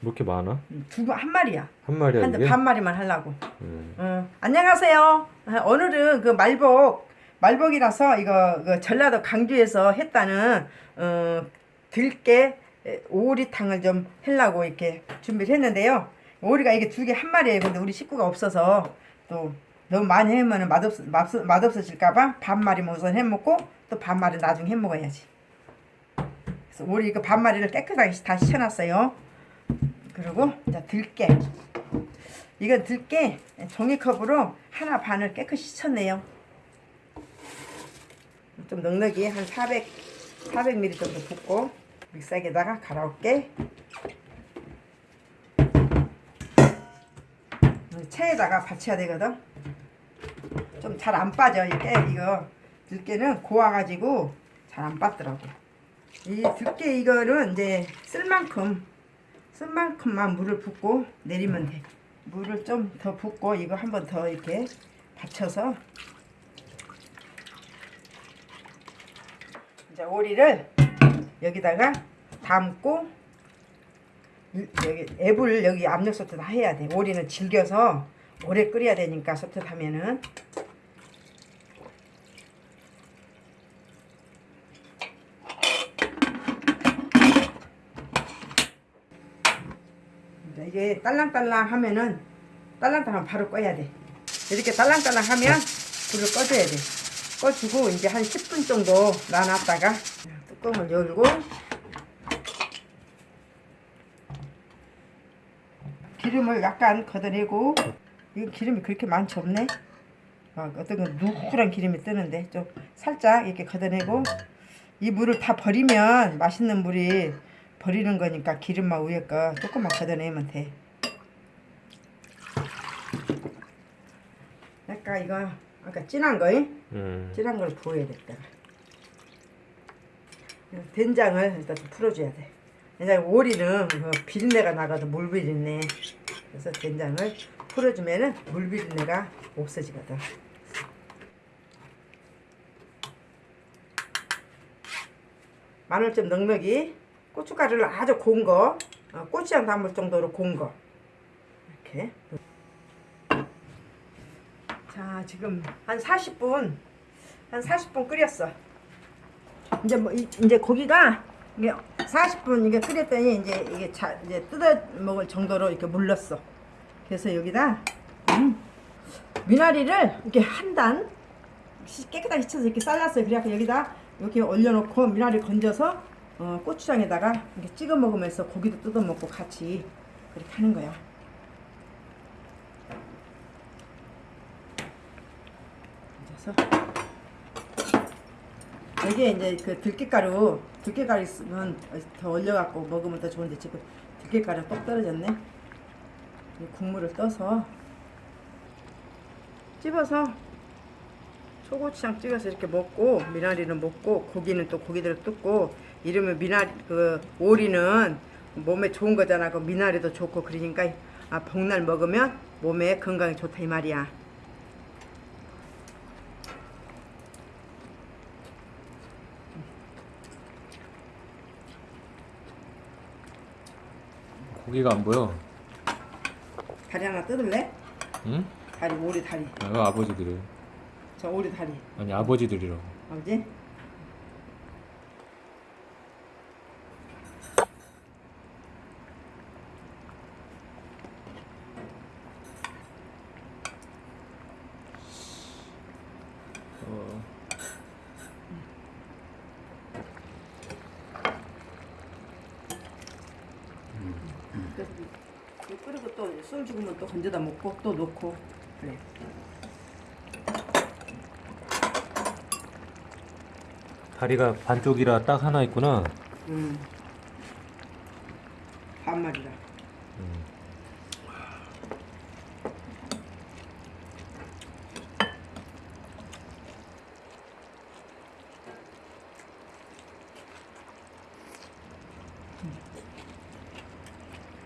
뭐 이렇게 많아? 두 한 마리야. 한 마리야 한데 이게? 반 마리만 하려고. 음. 어, 안녕하세요. 아, 오늘은 그 말복 말복이라서 이거 그 전라도 강주에서 했다는 어, 들깨 에, 오리탕을 좀 하려고 이렇게 준비를 했는데요. 오리가 이게 두 개 한 마리예요. 근데 우리 식구가 없어서 또 너무 많이 해면 맛없 맛 맛없어질까봐 반 마리만 우선 해 먹고 또 반 마리 나중에 해 먹어야지. 그래서 오리 이거 반 마리를 깨끗하게 다 씻어놨어요. 그리고 이제 들깨. 이건 들깨 종이컵으로 하나 반을 깨끗이 씻었네요. 좀 넉넉히 한 400, 400ml 정도 붓고 믹서기에다가 갈아올게. 체에다가 받쳐야 되거든. 좀 잘 안 빠져 이게 이거 들깨는 고와가지고 잘 안 빠더라고. 이 들깨 이거는 이제 쓸 만큼 쓸 만큼만 물을 붓고 내리면 돼. 물을 좀 더 붓고 이거 한 번 더 이렇게 받쳐서 이제 오리를 여기다가 담고 이- 여기 앱을 여기 압력 다 해야 돼. 오리는 질겨서 오래 끓여야 되니까 소트 하면은 이제 이게 딸랑딸랑 하면은 딸랑딸랑 바로 꺼야 돼. 이렇게 딸랑딸랑 하면 불을 꺼줘야 돼. 꺼주고 이제 한 10분 정도 놔놨다가 뚜껑을 열고 기름을 약간 걷어내고 이거 기름이 그렇게 많지 없네. 어, 어떤 건 누구란 기름이 뜨는데 좀 살짝 이렇게 걷어내고 이 물을 다 버리면 맛있는 물이 버리는 거니까 기름만 위에 거 조금만 걷어내면 돼. 아까 이거 아까 진한 거, 잉? 음. 진한 걸 부어야 됐다. 된장을 일단 좀 풀어줘야 돼. 된장 오리는 그 비린내가 나가도 물 비린내. 그래서 된장을 풀어주면은 물 비린내가 없어지거든. 마늘 좀 넉넉히 고춧가루를 아주 고운 거 어, 고추장 담을 정도로 고운 거. 이렇게. 자 지금 한 40분 한 40분 끓였어. 이제 뭐 이, 이제 고기가 이게 40분 이게 끓였더니 이제 이게 자, 이제 뜯어 먹을 정도로 이렇게 물렀어. 그래서 여기다 음, 미나리를 이렇게 한 단 깨끗하게 씻어서 이렇게 잘랐어요 그래갖고 여기다 이렇게 올려놓고 미나리 건져서 어, 고추장에다가 이렇게 찍어 먹으면서 고기도 뜯어 먹고 같이 그렇게 하는 거야. 그래서 여기에 이제 그 들깨가루 들깨가루 있으면 더 올려갖고 먹으면 더 좋은데 지금 들깨가루 똑 떨어졌네. 이 국물을 떠서 찝어서 초고추장 찍어서 이렇게 먹고 미나리는 먹고 고기는 또 고기대로 뜯고 이러면 미나리 그 오리는 몸에 좋은 거잖아. 그 미나리도 좋고 그러니까 아 복날 먹으면 몸에 건강에 좋다 이 말이야. 고기가 안 보여. 다리 하나 뜯을래? 응? 다리 오리 다리. 아, 이거 아버지들이. 저 오리 다리. 아니 아버지들이라고. 아버지? 어. 그래서 이거 끓이고 또 술 죽으면 또 건져다 먹고 또 넣고 그래. 다리가 반쪽이라 딱 하나 있구나. 음. 반말이라. 음.